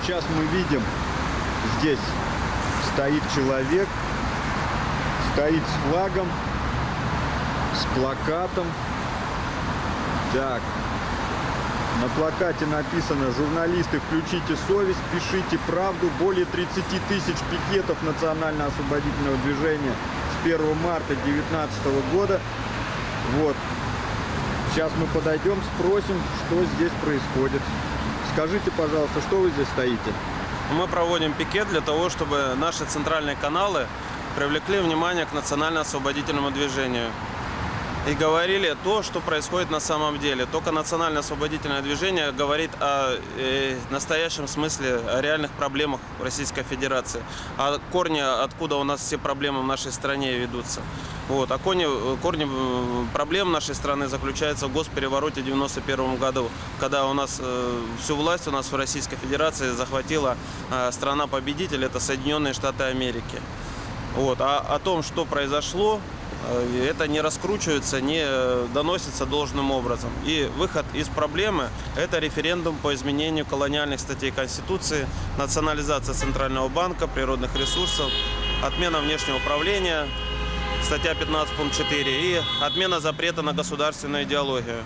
Сейчас мы видим, здесь стоит человек, стоит с флагом, с плакатом. Так, на плакате написано «Журналисты, включите совесть, пишите правду». Более 30 тысяч пикетов национально-освободительного движения с 1 марта 2019 года. Вот. Сейчас мы подойдем, спросим, что здесь происходит. Скажите, пожалуйста, что вы здесь стоите? Мы проводим пикет для того, чтобы наши центральные каналы привлекли внимание к национально-освободительному движению и говорили то, что происходит на самом деле. Только национально-освободительное движение говорит о э, настоящем смысле, о реальных проблемах Российской Федерации, о корне, откуда у нас все проблемы в нашей стране ведутся. Вот. А корни, корни э, проблем нашей страны заключаются в госперевороте в 1991 году, когда у нас э, всю власть у нас в Российской Федерации захватила э, страна-победитель, это Соединенные Штаты Америки. Вот. А о том, что произошло, это не раскручивается, не э, доносится должным образом. И выход из проблемы – это референдум по изменению колониальных статей Конституции, национализация Центрального банка, природных ресурсов, отмена внешнего управления, статья 15 пункт 4 и отмена запрета на государственную идеологию.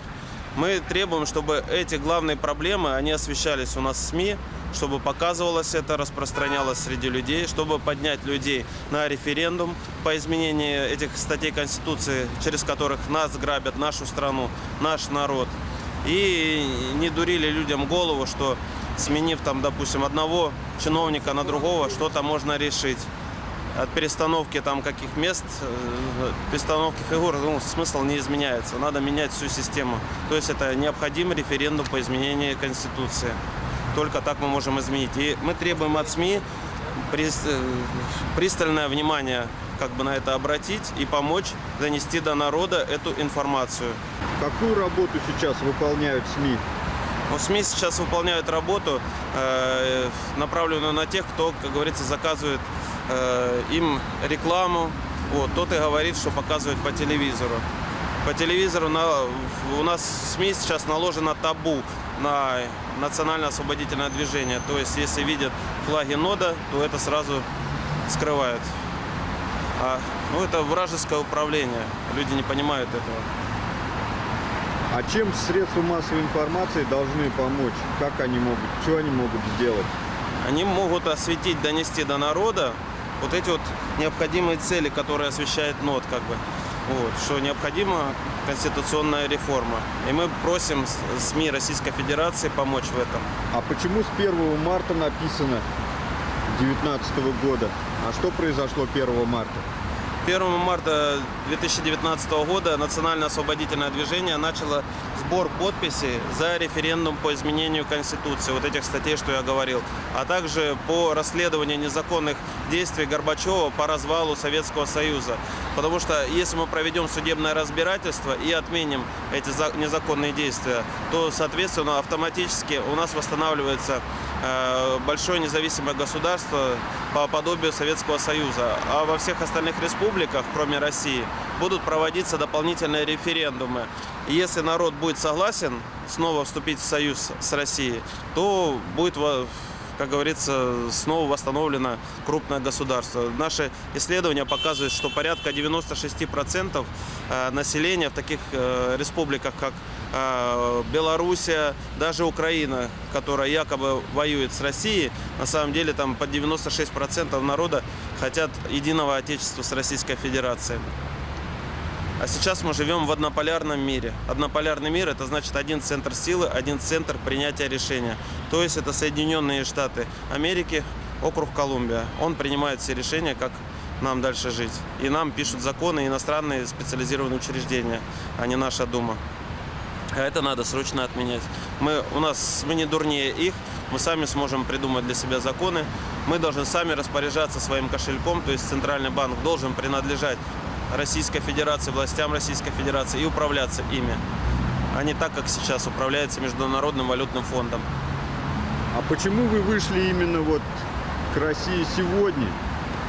Мы требуем, чтобы эти главные проблемы, они освещались у нас в СМИ, чтобы показывалось это, распространялось среди людей, чтобы поднять людей на референдум по изменению этих статей Конституции, через которых нас грабят, нашу страну, наш народ. И не дурили людям голову, что сменив там, допустим, одного чиновника на другого, что-то можно решить. От перестановки там каких мест, э, перестановки фигур, ну, смысл не изменяется. Надо менять всю систему. То есть это необходим референдум по изменению Конституции. Только так мы можем изменить. И мы требуем от СМИ э, пристальное внимание как бы на это обратить и помочь донести до народа эту информацию. Какую работу сейчас выполняют СМИ? Ну, СМИ сейчас выполняют работу, э, направленную на тех, кто, как говорится, заказывает э, им рекламу. Вот, тот и говорит, что показывают по телевизору. По телевизору на, у нас в СМИ сейчас наложено табу на национально-освободительное движение. То есть, если видят флаги нода, то это сразу скрывают. А, ну, это вражеское управление. Люди не понимают этого. А чем средства массовой информации должны помочь? Как они могут, что они могут сделать? Они могут осветить, донести до народа вот эти вот необходимые цели, которые освещает НОТ, как бы. Вот, что необходима конституционная реформа. И мы просим СМИ Российской Федерации помочь в этом. А почему с 1 марта написано 2019 года? А что произошло 1 марта? 1 марта 2019 года Национально-освободительное движение начало сбор подписей за референдум по изменению Конституции, вот этих статей, что я говорил, а также по расследованию незаконных действий Горбачева по развалу Советского Союза. Потому что если мы проведем судебное разбирательство и отменим эти незаконные действия, то, соответственно, автоматически у нас восстанавливается э, большое независимое государство по подобию Советского Союза. А во всех остальных республиках, кроме России, будут проводиться дополнительные референдумы. И если народ будет согласен снова вступить в союз с Россией, то будет как говорится, снова восстановлено крупное государство. Наши исследования показывают, что порядка 96% э, населения в таких э, республиках, как э, Белоруссия, даже Украина, которая якобы воюет с Россией, на самом деле там под 96% народа хотят единого отечества с Российской Федерацией. А сейчас мы живем в однополярном мире. Однополярный мир – это значит один центр силы, один центр принятия решения. То есть это Соединенные Штаты Америки, округ Колумбия. Он принимает все решения, как нам дальше жить. И нам пишут законы иностранные специализированные учреждения, а не наша Дума. А это надо срочно отменять. Мы, у нас, мы не дурнее их, мы сами сможем придумать для себя законы. Мы должны сами распоряжаться своим кошельком, то есть Центральный банк должен принадлежать Российской Федерации, властям Российской Федерации и управляться ими, а не так, как сейчас управляется Международным валютным фондом. А почему вы вышли именно вот к России сегодня,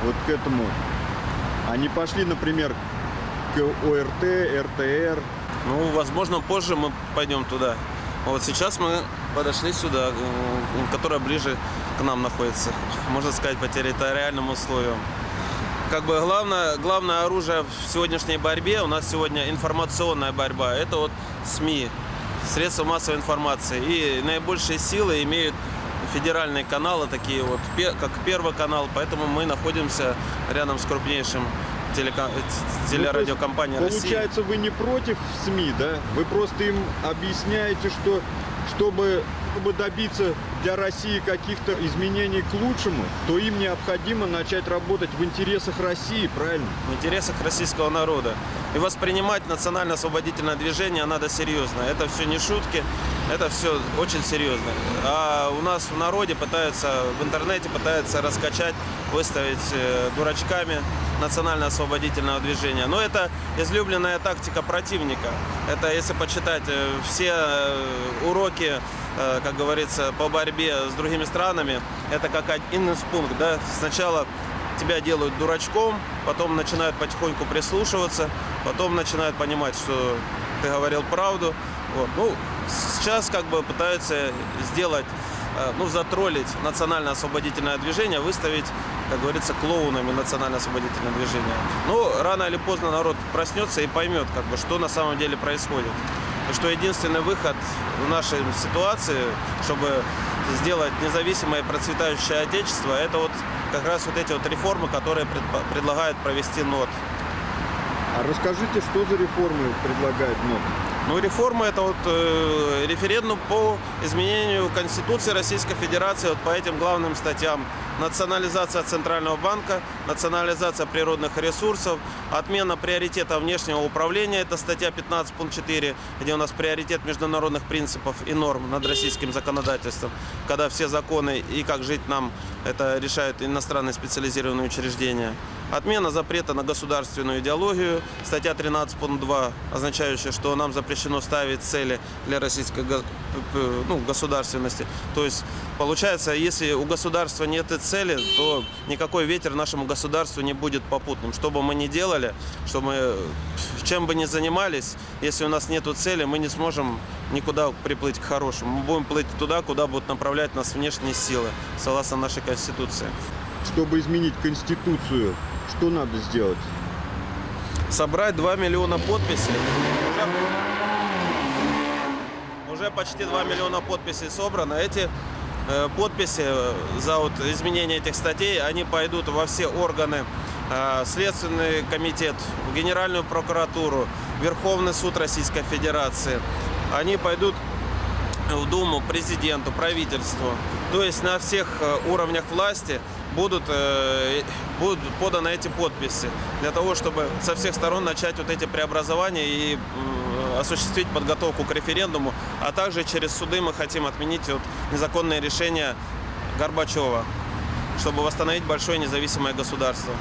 вот к этому, а не пошли, например, к ОРТ, РТР? Ну, возможно, позже мы пойдем туда. Вот сейчас мы подошли сюда, м, которая ближе к нам находится, можно сказать, по территориальным условиям. Как бы главное, главное оружие в сегодняшней борьбе, у нас сегодня информационная борьба, это вот СМИ, средства массовой информации. И наибольшие силы имеют федеральные каналы, такие вот, как Первый канал, поэтому мы находимся рядом с крупнейшим телека- т- телерадиокомпанией России. Получается, вы не против СМИ, да? Вы просто им объясняете, что чтобы, чтобы добиться для России каких-то изменений к лучшему, то им необходимо начать работать в интересах России, правильно? в интересах российского народа. И воспринимать национально-освободительное движение надо серьезно. Это все не шутки, это все очень серьезно. А у нас в народе пытаются, в интернете пытаются раскачать, выставить э, дурачками национально-освободительного движения. Но это излюбленная тактика противника. Это, если почитать э, все э, уроки, как говорится, по борьбе с другими странами, это как один из пунктов. Да? Сначала тебя делают дурачком, потом начинают потихоньку прислушиваться, потом начинают понимать, что ты говорил правду. Вот. Ну, сейчас как бы пытаются сделать, э, ну, затроллить национально-освободительное движение, выставить, как говорится, клоунами национально-освободительное движение. Ну, рано или поздно народ проснется и поймет, как бы, что на самом деле происходит. И что единственный выход в нашей ситуации, чтобы сделать независимое процветающее отечество, это вот как раз вот эти вот реформы, которые предлагает провести НОТ. А расскажите, что за реформы предлагает НОК? Ну, реформа это вот э, референдум по изменению Конституции Российской Федерации вот по этим главным статьям. Национализация Центрального банка, национализация природных ресурсов, отмена приоритета внешнего управления, это статья 15 пункт 4, где у нас приоритет международных принципов и норм над российским законодательством, когда все законы и как жить нам, это решают иностранные специализированные учреждения. Отмена запрета на государственную идеологию, статья 13 пункт 2, означающая, что нам запрещено ставить цели для российской ну, государственности. То есть, получается, если у государства нет и цели, то никакой ветер нашему государству не будет попутным. Что бы мы ни делали, что мы, чем бы ни занимались, если у нас нет цели, мы не сможем никуда приплыть к хорошему. Мы будем плыть туда, куда будут направлять нас внешние силы, согласно нашей Конституции. Чтобы изменить Конституцию, что надо сделать? собрать 2 миллиона подписей. Уже, почти 2 миллиона подписей собрано. Эти подписи э, за вот изменение этих статей, они пойдут во все органы, э, Следственный комитет, в Генеральную прокуратуру, Верховный суд Российской Федерации. Они пойдут в Думу, президенту, правительству. То есть на всех э, уровнях власти будут, э, будут поданы эти подписи для того, чтобы со всех сторон начать вот эти преобразования и осуществить подготовку к референдуму, а также через суды мы хотим отменить вот незаконные решения Горбачева, чтобы восстановить большое независимое государство.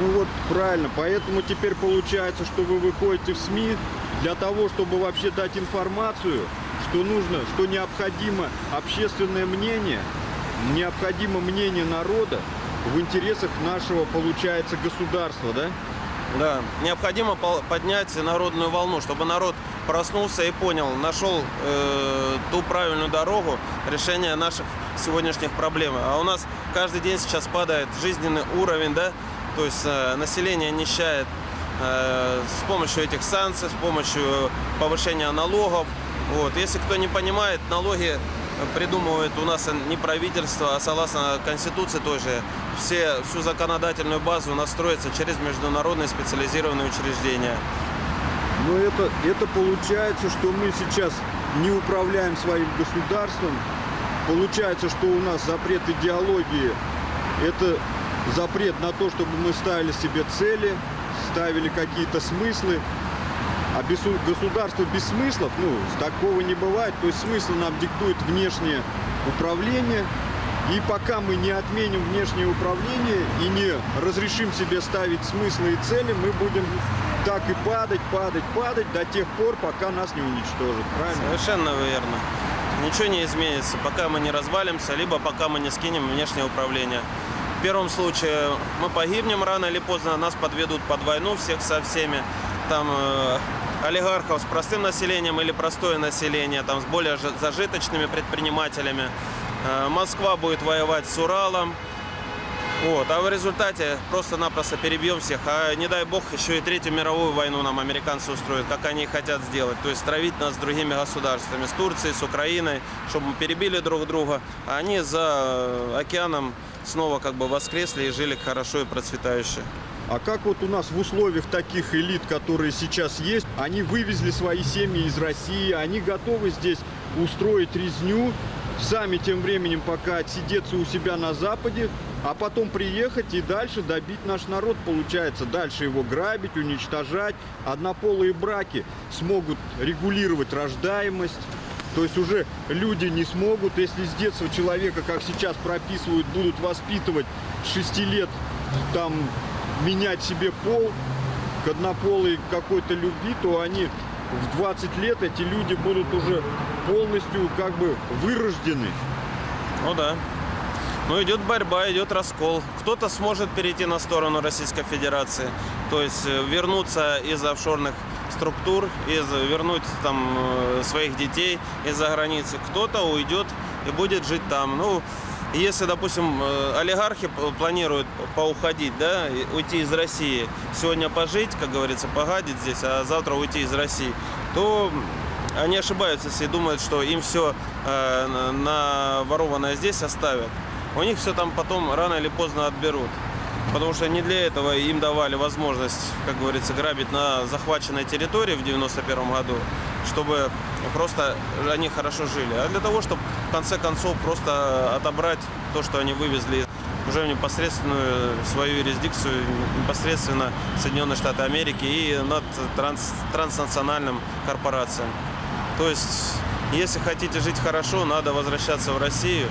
Ну вот правильно, поэтому теперь получается, что вы выходите в СМИ для того, чтобы вообще дать информацию, что нужно, что необходимо общественное мнение, необходимо мнение народа в интересах нашего, получается, государства, да? Да, необходимо поднять народную волну, чтобы народ проснулся и понял, нашел э, ту правильную дорогу решения наших сегодняшних проблем. А у нас каждый день сейчас падает жизненный уровень, да, то есть э, население нищает э, с помощью этих санкций, с помощью повышения налогов. Вот. Если кто не понимает, налоги придумывает у нас не правительство, а согласно Конституции тоже все, всю законодательную базу настроится через международные специализированные учреждения. Но это, это получается, что мы сейчас не управляем своим государством. Получается, что у нас запрет идеологии – это запрет на то, чтобы мы ставили себе цели, ставили какие-то смыслы. А государство без смыслов, ну, такого не бывает. То есть смысл нам диктует внешнее управление. И пока мы не отменим внешнее управление и не разрешим себе ставить смыслы и цели, мы будем так и падать, падать, падать до тех пор, пока нас не уничтожат. Правильно? Совершенно верно. Ничего не изменится, пока мы не развалимся, либо пока мы не скинем внешнее управление. В первом случае мы погибнем рано или поздно, нас подведут под войну всех со всеми. Там э, олигархов с простым населением или простое население, там, с более зажиточными предпринимателями. Э, Москва будет воевать с Уралом. Вот, а в результате просто-напросто перебьем всех. А не дай бог, еще и Третью мировую войну нам американцы устроят, как они хотят сделать. То есть травить нас с другими государствами, с Турцией, с Украиной, чтобы мы перебили друг друга. А они за океаном снова как бы воскресли и жили хорошо и процветающе. А как вот у нас в условиях таких элит, которые сейчас есть, они вывезли свои семьи из России, они готовы здесь устроить резню, сами тем временем пока отсидеться у себя на Западе, а потом приехать и дальше добить наш народ, получается. Дальше его грабить, уничтожать. Однополые браки смогут регулировать рождаемость. То есть уже люди не смогут, если с детства человека, как сейчас прописывают, будут воспитывать с 6 лет, там, менять себе пол к однополой какой-то любви, то они в 20 лет, эти люди будут уже полностью как бы вырождены. Ну да. Ну идет борьба, идет раскол. Кто-то сможет перейти на сторону Российской Федерации, то есть э, вернуться из офшорных структур, из, вернуть там э, своих детей из-за границы. Кто-то уйдет и будет жить там. Ну, если, допустим, э, олигархи планируют поуходить, да, уйти из России, сегодня пожить, как говорится, погадить здесь, а завтра уйти из России, то они ошибаются, если думают, что им все на ворованное здесь оставят. У них все там потом рано или поздно отберут. Потому что не для этого им давали возможность, как говорится, грабить на захваченной территории в 91 году, чтобы просто они хорошо жили, а для того, чтобы в конце концов просто отобрать то, что они вывезли уже в непосредственную свою юрисдикцию, непосредственно Соединенные Штаты Америки и над транс- транснациональным корпорациям. То есть, если хотите жить хорошо, надо возвращаться в Россию,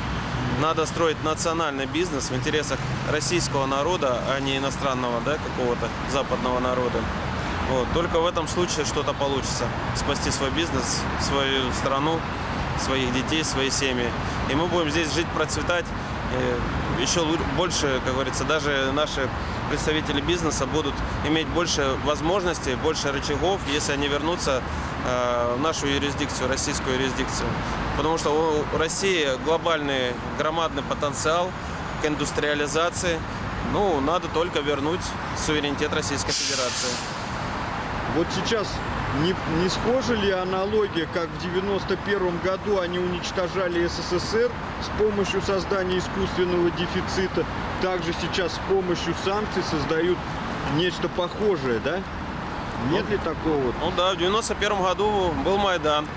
надо строить национальный бизнес в интересах российского народа, а не иностранного, да, какого-то западного народа. Вот. Только в этом случае что-то получится. Спасти свой бизнес, свою страну, своих детей, свои семьи. И мы будем здесь жить, процветать. И еще больше, как говорится, даже наши представители бизнеса будут иметь больше возможностей, больше рычагов, если они вернутся э, в нашу юрисдикцию, российскую юрисдикцию. Потому что у России глобальный громадный потенциал к индустриализации. Ну, надо только вернуть суверенитет Российской Федерации. Вот сейчас не, не схожа ли аналогия, как в 91 году они уничтожали СССР с помощью создания искусственного дефицита, также сейчас с помощью санкций создают нечто похожее, да? Нет ли такого? Ну да, в 91 году был Майдан.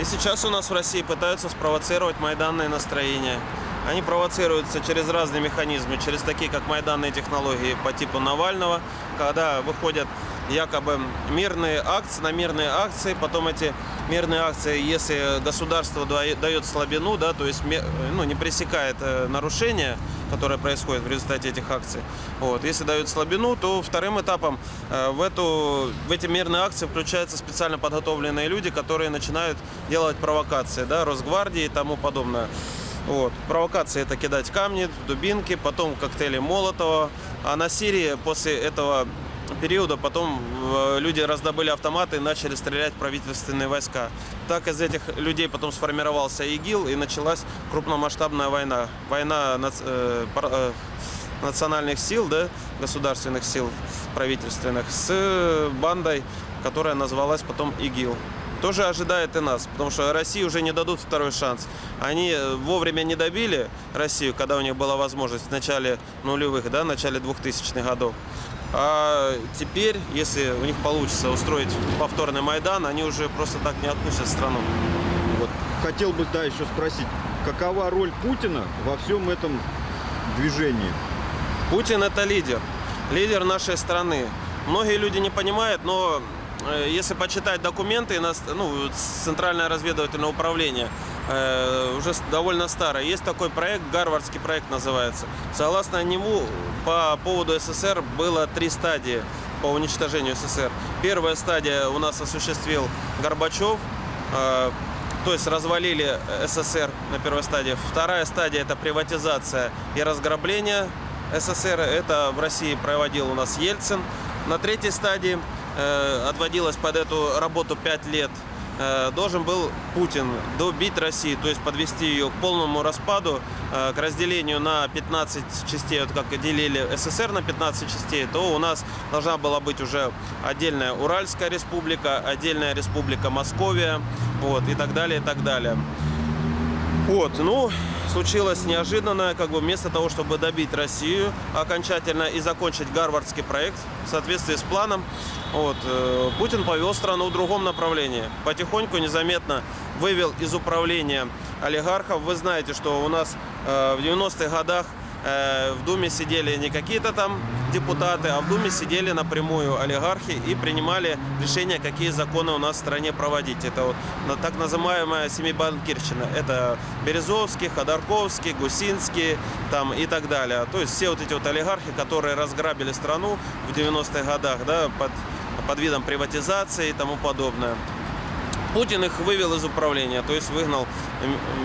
И сейчас у нас в России пытаются спровоцировать майданные настроения. Они провоцируются через разные механизмы, через такие, как майданные технологии по типу Навального, когда выходят якобы мирные акции, на мирные акции, потом эти мирные акции, если государство дае- дает слабину, да, то есть ну, не пресекает э, нарушения, которое происходит в результате этих акций. Вот. Если дают слабину, то вторым этапом э, в, эту, в эти мирные акции включаются специально подготовленные люди, которые начинают делать провокации, да, Росгвардии и тому подобное. Вот. Провокации это кидать камни, дубинки, потом коктейли Молотова. А на Сирии после этого периода потом э, люди раздобыли автоматы и начали стрелять правительственные войска. Так из этих людей потом сформировался ИГИЛ и началась крупномасштабная война. Война э, э, национальных сил, да, государственных сил правительственных с бандой, которая назвалась потом ИГИЛ. Тоже ожидает и нас, потому что России уже не дадут второй шанс. Они вовремя не добили Россию, когда у них была возможность в начале нулевых, да, в начале 2000-х годов. А теперь, если у них получится устроить повторный Майдан, они уже просто так не отпустят страну. Вот. Хотел бы, да, еще спросить, какова роль Путина во всем этом движении? Путин это лидер, лидер нашей страны. Многие люди не понимают, но если почитать документы, ну, Центральное разведывательное управление э, уже довольно старое. Есть такой проект, Гарвардский проект называется. Согласно нему, по поводу СССР было три стадии по уничтожению СССР. Первая стадия у нас осуществил Горбачев, э, то есть развалили СССР на первой стадии. Вторая стадия это приватизация и разграбление СССР. Это в России проводил у нас Ельцин. На третьей стадии э, отводилось под эту работу 5 лет, э, должен был Путин добить Россию, то есть подвести ее к полному распаду, э, к разделению на 15 частей, вот как делили СССР на 15 частей, то у нас должна была быть уже отдельная Уральская республика, отдельная республика Московия, вот, и так далее, и так далее. Вот, ну, случилось неожиданно, как бы вместо того, чтобы добить Россию окончательно и закончить гарвардский проект в соответствии с планом, вот, э, Путин повел страну в другом направлении. Потихоньку, незаметно вывел из управления олигархов. Вы знаете, что у нас э, в 90-х годах в Думе сидели не какие-то там депутаты, а в Думе сидели напрямую олигархи и принимали решения, какие законы у нас в стране проводить. Это вот так называемая семибанкирщина. Это Березовский, Ходорковский, Гусинский там, и так далее. То есть все вот эти вот олигархи, которые разграбили страну в 90-х годах да, под, под видом приватизации и тому подобное. Путин их вывел из управления, то есть выгнал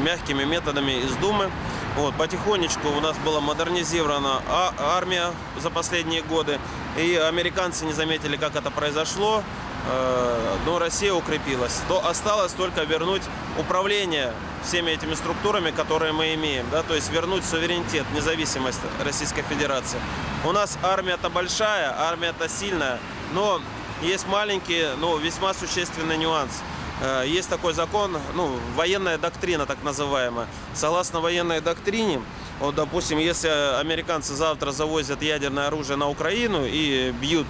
мягкими методами из Думы. Вот, потихонечку у нас была модернизирована а- армия за последние годы, и американцы не заметили, как это произошло, э, но Россия укрепилась. То осталось только вернуть управление всеми этими структурами, которые мы имеем, да, то есть вернуть суверенитет, независимость Российской Федерации. У нас армия-то большая, армия-то сильная, но есть маленький, но весьма существенный нюанс. Э, Есть такой закон, ну, военная доктрина так называемая. Согласно военной доктрине, вот, допустим, если американцы завтра завозят ядерное оружие на Украину и бьют,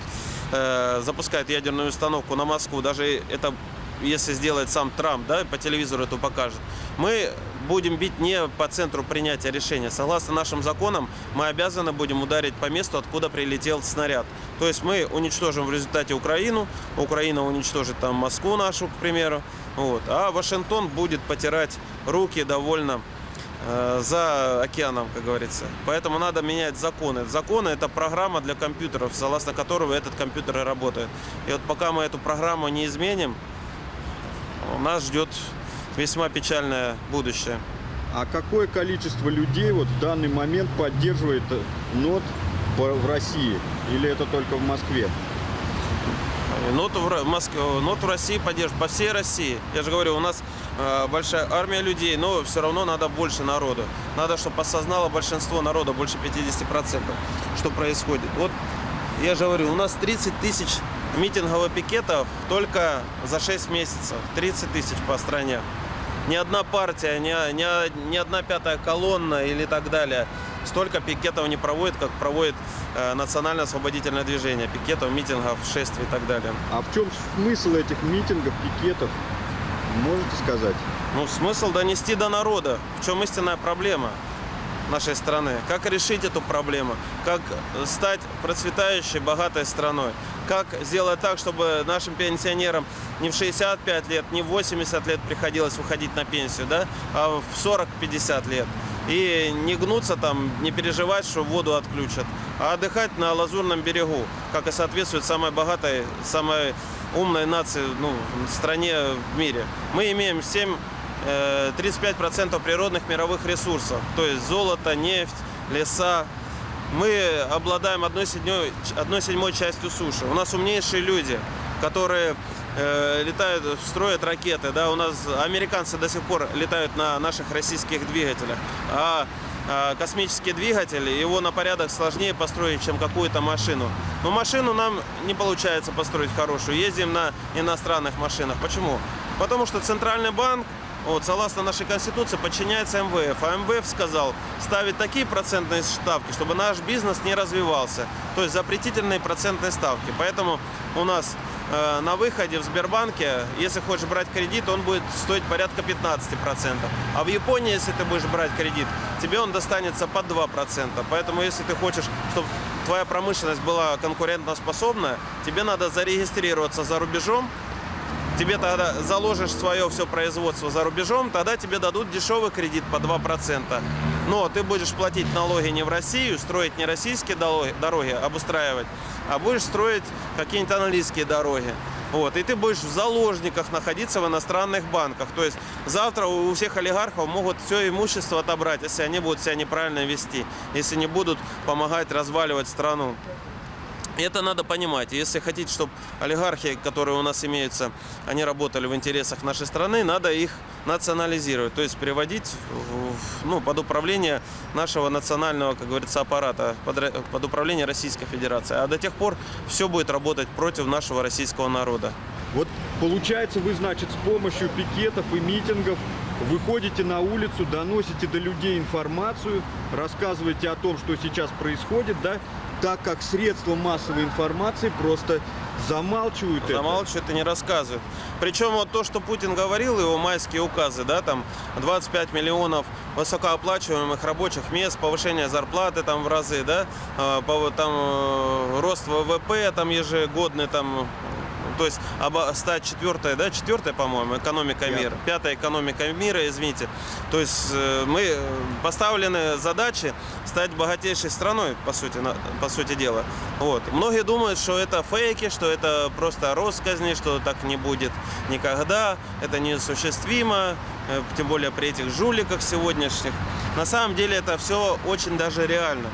э, запускают ядерную установку на Москву, даже это если сделает сам Трамп, да, по телевизору это покажет, мы будем бить не по центру принятия решения. Согласно нашим законам, мы обязаны будем ударить по месту, откуда прилетел снаряд. То есть мы уничтожим в результате Украину, Украина уничтожит там Москву нашу, к примеру, вот, а Вашингтон будет потирать руки довольно э, за океаном, как говорится. Поэтому надо менять законы. Законы – это программа для компьютеров, согласно которого этот компьютер и работает. И вот пока мы эту программу не изменим, нас ждет весьма печальное будущее. А какое количество людей вот в данный момент поддерживает НОТ в России? Или это только в Москве? Нот в, Ро- Моск- нот в России поддерживает, по всей России. Я же говорю, у нас э, большая армия людей, но все равно надо больше народу. Надо, чтобы осознало большинство народа, больше 50%, что происходит. Вот я же говорю, у нас 30 тысяч митинговых пикетов только за 6 месяцев. 30 тысяч по стране. Ни одна партия, ни, ни, ни одна пятая колонна или так далее столько пикетов не проводит, как проводит э, национально-освободительное движение. Пикетов, митингов, шествий и так далее. А в чем смысл этих митингов, пикетов? Можете сказать? Ну, смысл донести до народа, в чем истинная проблема нашей страны. Как решить эту проблему? Как стать процветающей, богатой страной? Как сделать так, чтобы нашим пенсионерам не в 65 лет, не в 80 лет приходилось выходить на пенсию, да, а в 40-50 лет? И не гнуться там, не переживать, что воду отключат, а отдыхать на Лазурном берегу, как и соответствует самой богатой, самой умной нации, ну, стране в мире. Мы имеем 7 э, 35% природных мировых ресурсов, то есть золото, нефть, леса. Мы обладаем одной седьмой, одной седьмой частью суши. У нас умнейшие люди, которые э, летают, строят ракеты. Да? У нас американцы до сих пор летают на наших российских двигателях. А а, космический двигатель, его на порядок сложнее построить, чем какую-то машину. Но машину нам не получается построить хорошую. Ездим на иностранных машинах. Почему? Потому что Центральный банк вот, согласно нашей Конституции, подчиняется МВФ. А МВФ сказал ставить такие процентные ставки, чтобы наш бизнес не развивался. То есть запретительные процентные ставки. Поэтому у нас э, на выходе в Сбербанке, если хочешь брать кредит, он будет стоить порядка 15%. А в Японии, если ты будешь брать кредит, тебе он достанется под 2%. Поэтому если ты хочешь, чтобы твоя промышленность была конкурентоспособная, тебе надо зарегистрироваться за рубежом, тебе тогда заложишь свое все производство за рубежом, тогда тебе дадут дешевый кредит по 2%. Но ты будешь платить налоги не в Россию, строить не российские дороги, обустраивать, а будешь строить какие-нибудь английские дороги. Вот, и ты будешь в заложниках находиться в иностранных банках. То есть завтра у всех олигархов могут все имущество отобрать, если они будут себя неправильно вести, если не будут помогать разваливать страну. Это надо понимать. Если хотите, чтобы олигархи, которые у нас имеются, они работали в интересах нашей страны, надо их национализировать, то есть приводить ну, под управление нашего национального, как говорится, аппарата, под, под управление Российской Федерации. А до тех пор все будет работать против нашего российского народа. Вот получается, вы, значит, с помощью пикетов и митингов выходите на улицу, доносите до людей информацию, рассказываете о том, что сейчас происходит, да, так как средства массовой информации просто замалчивают это. Замалчивают и не рассказывают. Причем вот то, что Путин говорил, его майские указы, да, там 25 миллионов высокооплачиваемых рабочих мест, повышение зарплаты там в разы, да, э, там э, рост ВВП там ежегодный там то есть стать четвертая, да, четвертая, по-моему, экономика Пятая. мира, пятая экономика мира, извините. То есть э, мы э, поставлены задачи стать богатейшей страной, по сути, на- по сути дела. Вот. Многие думают, что это фейки, что это просто россказни, что так не будет никогда, это неосуществимо, э, тем более при этих жуликах сегодняшних. На самом деле это все очень даже реально.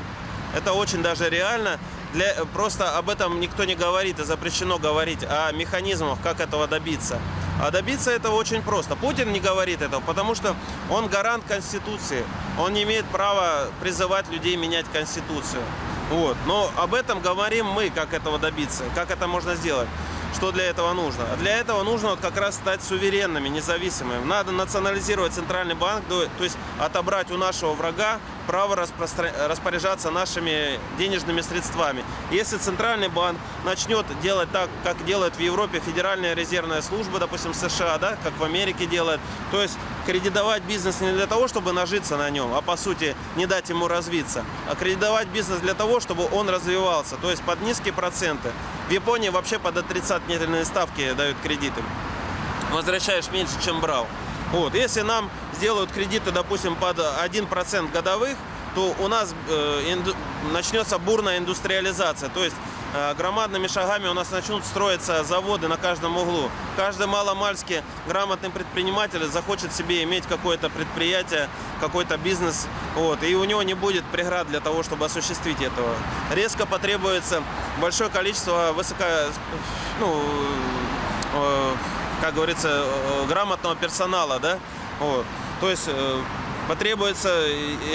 Это очень даже реально. Для, просто об этом никто не говорит и запрещено говорить о механизмах, как этого добиться. А добиться этого очень просто. Путин не говорит этого, потому что он гарант Конституции. Он не имеет права призывать людей менять Конституцию. Вот. Но об этом говорим мы, как этого добиться, как это можно сделать. Что для этого нужно? А для этого нужно вот как раз стать суверенными, независимыми. Надо национализировать центральный банк, то есть отобрать у нашего врага право распоряжаться нашими денежными средствами. Если центральный банк начнет делать так, как делает в Европе Федеральная резервная служба, допустим, США, да, как в Америке делает, то есть кредитовать бизнес не для того, чтобы нажиться на нем, а по сути не дать ему развиться, а кредитовать бизнес для того, чтобы он развивался, то есть под низкие проценты. В Японии вообще под отрицательные ставки дают кредиты возвращаешь меньше, чем брал. Вот. Если нам сделают кредиты, допустим, под 1% годовых, то у нас э, начнется бурная индустриализация. То есть э, громадными шагами у нас начнут строиться заводы на каждом углу. Каждый маломальский грамотный предприниматель захочет себе иметь какое-то предприятие, какой-то бизнес, вот, и у него не будет преград для того, чтобы осуществить этого. Резко потребуется большое количество высоко, ну, э, как говорится, э, грамотного персонала, да, вот. То есть э, потребуются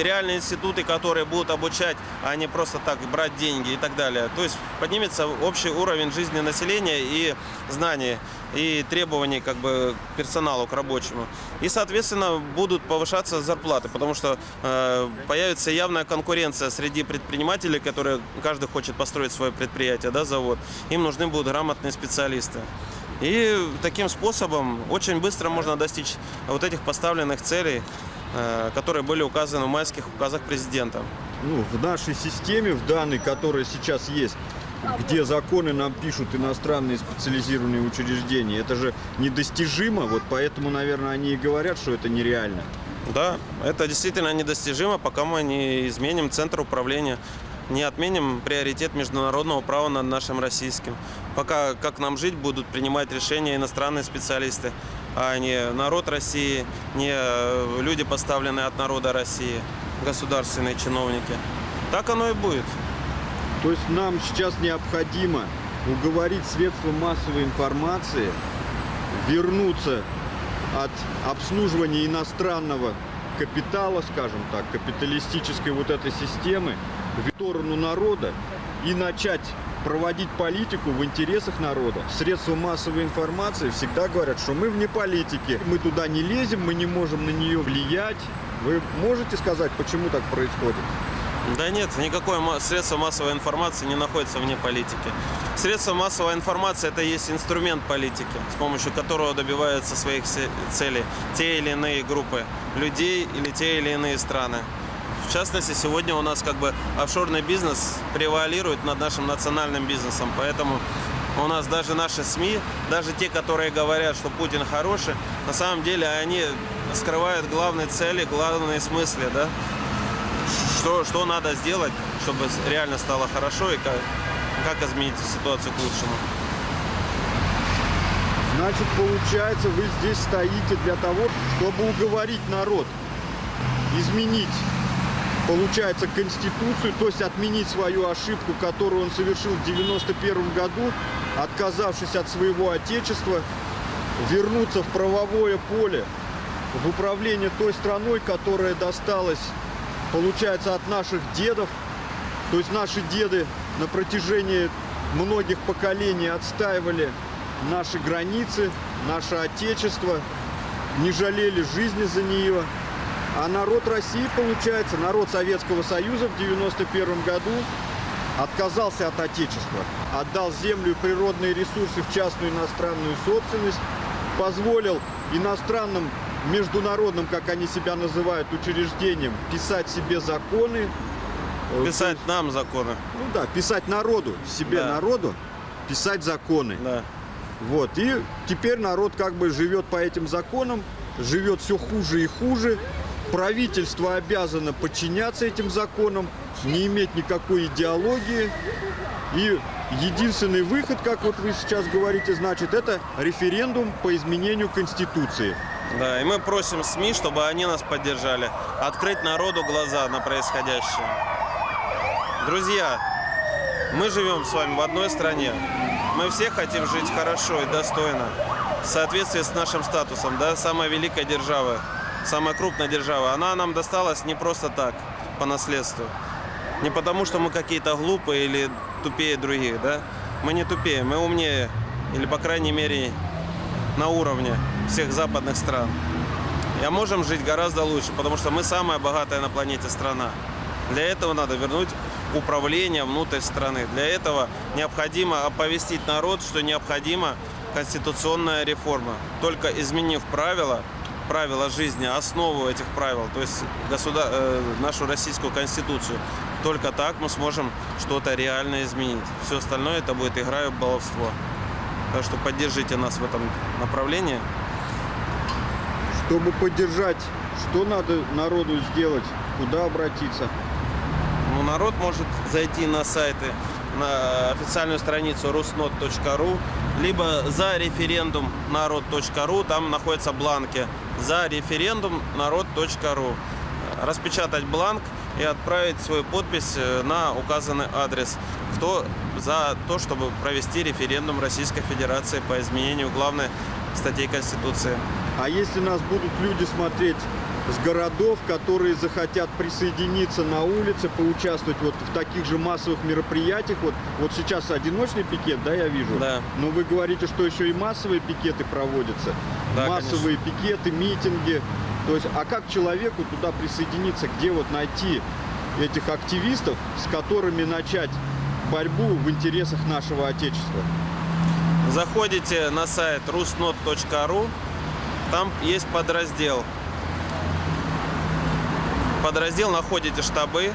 реальные институты, которые будут обучать, а не просто так брать деньги и так далее. То есть поднимется общий уровень жизни населения и знаний, и требований как бы персоналу, к рабочему. И, соответственно, будут повышаться зарплаты, потому что э, появится явная конкуренция среди предпринимателей, которые каждый хочет построить свое предприятие, да, завод. Им нужны будут грамотные специалисты. И таким способом очень быстро можно достичь вот этих поставленных целей, э, которые были указаны в майских указах президента. ну, в нашей системе, в данной, которая сейчас есть, где законы нам пишут иностранные специализированные учреждения, это же недостижимо, вот поэтому, наверное, они и говорят, что это нереально. Да, это действительно недостижимо, пока мы не изменим центр управления, не отменим приоритет международного права над нашим российским. Пока как нам жить будут принимать решения иностранные специалисты, а не народ России, не э, люди, поставленные от народа России, государственные чиновники. Так оно и будет. То есть нам сейчас необходимо уговорить средства массовой информации вернуться от обслуживания иностранного капитала, скажем так, капиталистической вот этой системы в сторону народа и начать проводить политику в интересах народа. Средства массовой информации всегда говорят, что мы вне политики, мы туда не лезем, мы не можем на нее влиять. Вы можете сказать, почему так происходит? Да нет, никакое средство массовой информации не находится вне политики. Средство массовой информации это есть инструмент политики, с помощью которого добиваются своих целей те или иные группы людей или те или иные страны. В частности, сегодня у нас как бы офшорный бизнес превалирует над нашим национальным бизнесом, поэтому у нас даже наши СМИ, даже те, которые говорят, что Путин хороший, на самом деле они скрывают главные цели, главные смыслы, да, что, что надо сделать, чтобы реально стало хорошо и как, как изменить ситуацию к лучшему. Значит, получается, вы здесь стоите для того, чтобы уговорить народ изменить получается, Конституцию, то есть отменить свою ошибку, которую он совершил в 91 году, отказавшись от своего отечества, вернуться в правовое поле, в управление той страной, которая досталась, получается, от наших дедов. То есть наши деды на протяжении многих поколений отстаивали наши границы, наше отечество, не жалели жизни за нее. А народ России, получается, народ Советского Союза в 91 году отказался от Отечества, отдал землю и природные ресурсы в частную иностранную собственность, позволил иностранным международным, как они себя называют, учреждениям писать себе законы. Э, Писать нам законы. Ну да, писать народу, себе Да. народу, писать законы. Да. Вот, и теперь народ как бы живет по этим законам, живет все хуже и хуже. Правительство обязано подчиняться этим законам, не иметь никакой идеологии. И единственный выход, как вот вы сейчас говорите, значит, это референдум по изменению Конституции. Да, и мы просим СМИ, чтобы они нас поддержали, открыть народу глаза на происходящее. Друзья, мы живем с вами в одной стране. Мы все хотим жить хорошо и достойно, в соответствии с нашим статусом, да, самая великая держава, самая крупная держава. Она нам досталась не просто так, по наследству. Не потому, что мы какие-то глупые или тупее других, да. Мы не тупее, мы умнее, или, по крайней мере, на уровне всех западных стран. И можем жить гораздо лучше, потому что мы самая богатая на планете страна. Для этого надо вернуть управление внутрь страны. Для этого необходимо оповестить народ, что необходима конституционная реформа. Только изменив правила, правила жизни, основу этих правил, то есть государ... э, нашу российскую конституцию, только так мы сможем что-то реально изменить. Все остальное это будет игра и баловство. Так что поддержите нас в этом направлении. Чтобы поддержать, что надо народу сделать, куда обратиться? Ну, народ может зайти на сайты, на официальную страницу rusnot.ru, либо за референдум народ.ру, там находятся бланки за референдум народ.ру. Распечатать бланк и отправить свою подпись э, на указанный адрес. Кто за то, чтобы провести референдум Российской Федерации по изменению главной статьи Конституции. А если нас будут люди смотреть с городов, которые захотят присоединиться на улице, поучаствовать вот в таких же массовых мероприятиях, вот, вот сейчас одиночный пикет, да, я вижу? Да. Но вы говорите, что еще и массовые пикеты проводятся. Да, массовые пикеты, митинги. То есть, а как человеку туда присоединиться, где вот найти этих активистов, с которыми начать борьбу в интересах нашего Отечества? Заходите на сайт rusnot.ru, там есть подраздел. Подраздел находите штабы,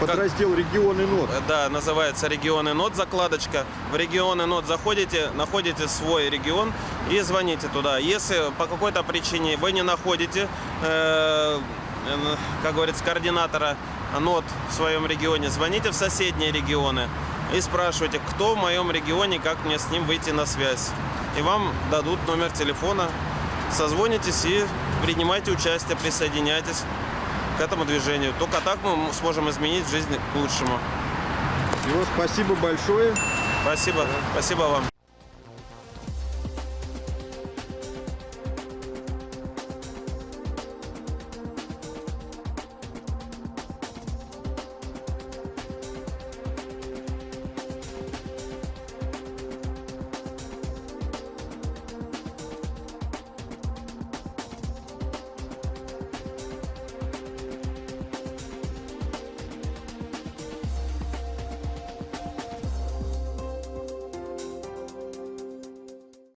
Подраздел регионы НОТ. Э, да, называется регионы НОТ закладочка. В регионы НОТ заходите, находите свой регион и звоните туда. Если по какой-то причине вы не находите, э, э, как говорится, координатора НОТ в своем регионе, звоните в соседние регионы и спрашивайте, кто в моем регионе, как мне с ним выйти на связь. И вам дадут номер телефона, созвонитесь и принимайте участие, присоединяйтесь этому движению. Только так мы сможем изменить жизнь к лучшему. Всего спасибо большое. Спасибо. Спасибо вам.